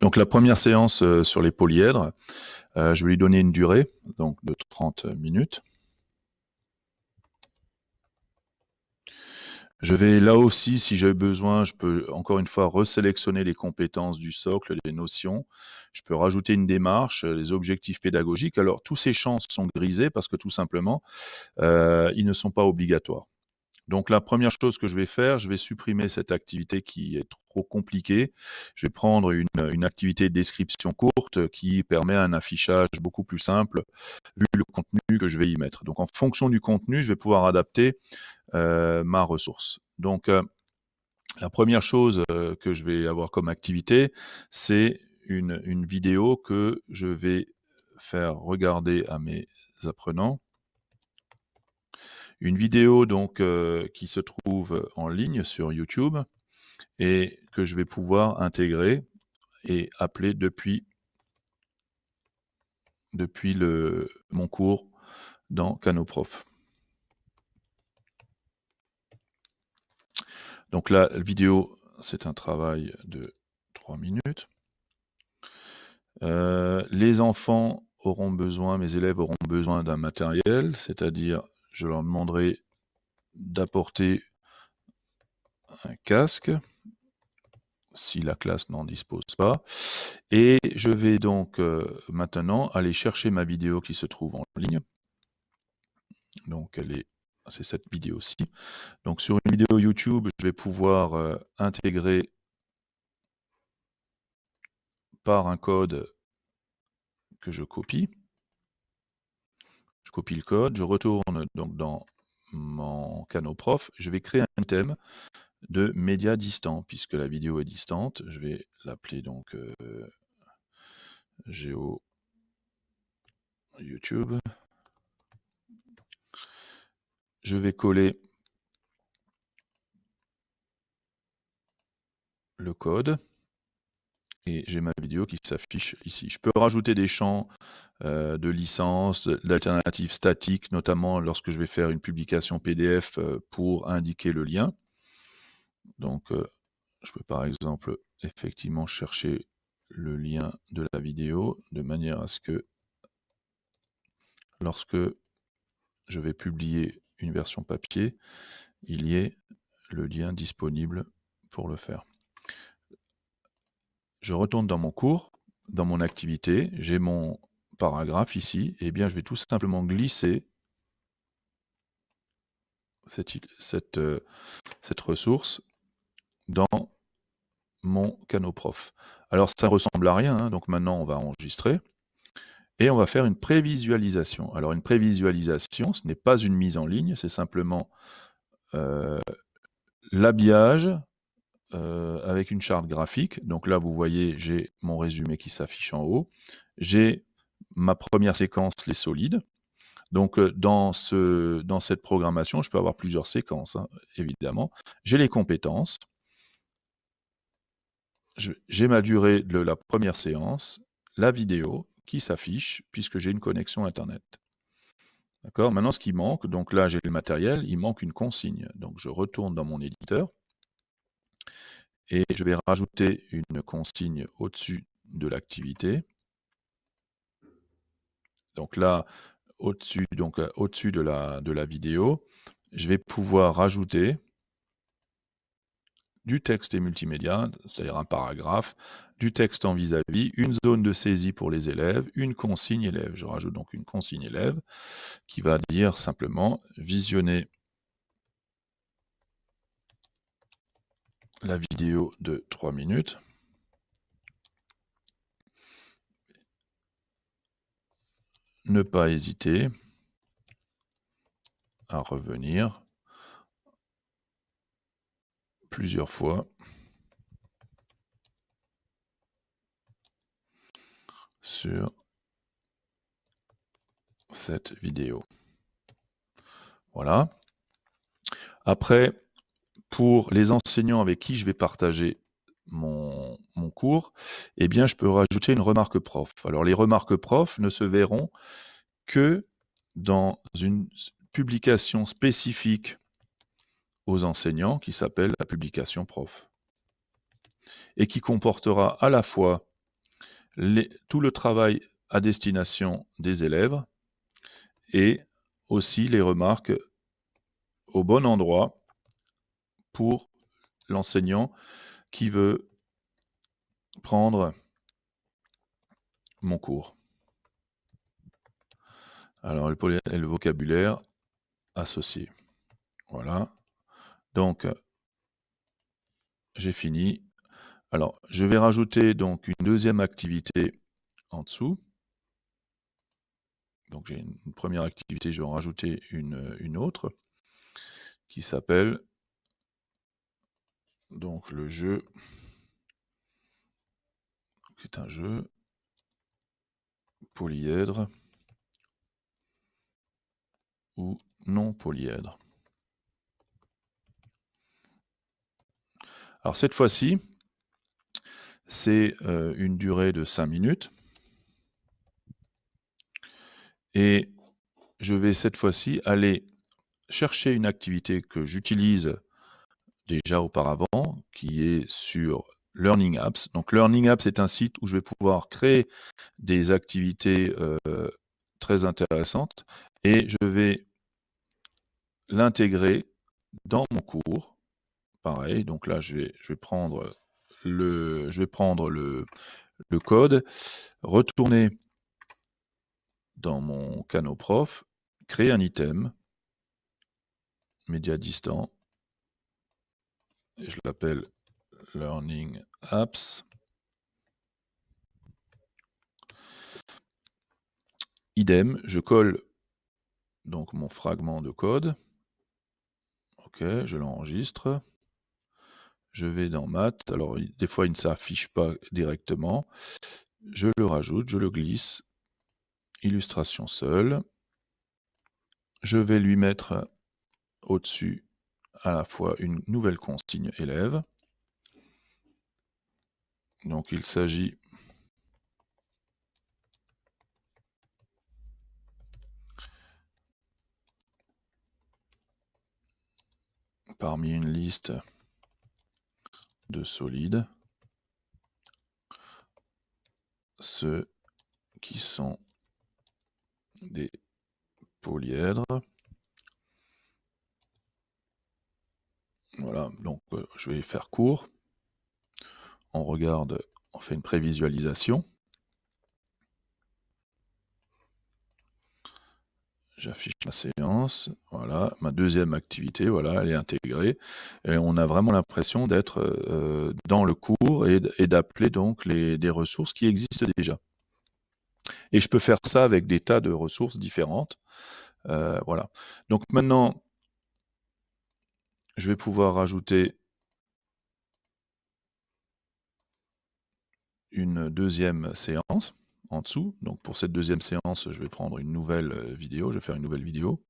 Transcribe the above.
Donc la première séance euh, sur les polyèdres, euh, je vais lui donner une durée donc de 30 minutes. Je vais là aussi, si j'ai besoin, je peux encore une fois resélectionner les compétences du socle, les notions. Je peux rajouter une démarche, les objectifs pédagogiques. Alors tous ces champs sont grisés parce que tout simplement, euh, ils ne sont pas obligatoires. Donc la première chose que je vais faire, je vais supprimer cette activité qui est trop compliquée. Je vais prendre une, activité de description courte qui permet un affichage beaucoup plus simple vu le contenu que je vais y mettre. Donc en fonction du contenu, je vais pouvoir adapter euh, ma ressource. Donc euh, la première chose euh, que je vais avoir comme activité, c'est une vidéo que je vais faire regarder à mes apprenants une vidéo donc euh, qui se trouve en ligne sur YouTube et que je vais pouvoir intégrer et appeler depuis depuis le, mon cours dans Canoprof. Donc la vidéo, c'est un travail de 3 minutes. Euh, les enfants auront besoin, mes élèves auront besoin d'un matériel, c'est-à-dire je leur demanderai d'apporter un casque si la classe n'en dispose pas. Et je vais donc euh, maintenant aller chercher ma vidéo qui se trouve en ligne. Donc c'est cette vidéo-ci. Donc sur une vidéo YouTube, je vais pouvoir euh, intégrer par un code que je copie copie le code, je retourne donc dans mon Canoprof, je vais créer un thème de média distant, puisque la vidéo est distante. Je vais l'appeler donc euh, YouTube. Je vais coller le code et j'ai ma vidéo qui s'affiche ici. Je peux rajouter des champs euh, de licence, d'alternatives statiques, notamment lorsque je vais faire une publication PDF euh, pour indiquer le lien. Donc, euh, je peux par exemple effectivement chercher le lien de la vidéo de manière à ce que lorsque je vais publier une version papier, il y ait le lien disponible pour le faire je retourne dans mon cours, dans mon activité, j'ai mon paragraphe ici, et eh bien je vais tout simplement glisser cette, euh, ressource dans mon Canoprof. Alors ça ressemble à rien, hein, donc maintenant on va enregistrer, et on va faire une prévisualisation. Alors une prévisualisation, ce n'est pas une mise en ligne, c'est simplement euh, l'habillage euh, avec une charte graphique. Donc là, vous voyez, j'ai mon résumé qui s'affiche en haut. J'ai ma première séquence, les solides. Donc euh, dans, ce, dans cette programmation, je peux avoir plusieurs séquences, hein, évidemment. J'ai les compétences. J'ai ma durée de la première séance, la vidéo qui s'affiche puisque j'ai une connexion Internet. D'accord? Maintenant, ce qui manque, donc là, j'ai le matériel, il manque une consigne. Donc, je retourne dans mon éditeur et je vais rajouter une consigne au-dessus de l'activité. Donc là, au-dessus euh, au-dessus de la, vidéo, je vais pouvoir rajouter du texte et multimédia, c'est-à-dire un paragraphe, du texte en vis-à-vis, -vis, une zone de saisie pour les élèves, une consigne élève. Je rajoute donc une consigne élève qui va dire simplement visionner la vidéo de 3 minutes. Ne pas hésiter à revenir plusieurs fois sur cette vidéo. Voilà. Après, pour les enseignants avec qui je vais partager mon, cours, eh bien, je peux rajouter une remarque prof. Alors, les remarques prof ne se verront que dans une publication spécifique aux enseignants qui s'appelle la publication prof et qui comportera à la fois tout le travail à destination des élèves et aussi les remarques au bon endroit pour l'enseignant qui veut prendre mon cours. Alors, le, vocabulaire associé. Voilà. Donc, j'ai fini. Alors, je vais rajouter donc une deuxième activité en dessous. Donc, j'ai une, première activité, je vais en rajouter une autre qui s'appelle donc le jeu. C'est un jeu polyèdre ou non polyèdre. Alors cette fois-ci, c'est euh, une durée de 5 minutes. Et je vais cette fois-ci aller chercher une activité que j'utilise déjà auparavant, qui est sur Learning Apps. Donc Learning Apps est un site où je vais pouvoir créer des activités euh, très intéressantes et je vais l'intégrer dans mon cours. Pareil, donc là je vais, je vais prendre le, je vais prendre le, le code, retourner dans mon canot prof, créer un item, média distant, je l'appelle Learning Apps. Idem, je colle donc mon fragment de code. Ok, je l'enregistre. Je vais dans Math. Alors, des fois, il ne s'affiche pas directement. Je le rajoute, je le glisse. Illustration seule. Je vais lui mettre au-dessus à la fois une nouvelle consigne élève. Donc il s'agit parmi une liste de solides, ceux qui sont des polyèdres. Voilà, donc euh, je vais faire court on regarde, on fait une prévisualisation. J'affiche ma séance, voilà, ma deuxième activité, voilà, elle est intégrée. Et on a vraiment l'impression d'être euh, dans le cours et, d'appeler donc les, des ressources qui existent déjà. Et je peux faire ça avec des tas de ressources différentes. Euh, voilà. Donc maintenant, je vais pouvoir rajouter une deuxième séance en dessous. Donc pour cette deuxième séance, je vais prendre une nouvelle euh, vidéo, je vais faire une nouvelle vidéo.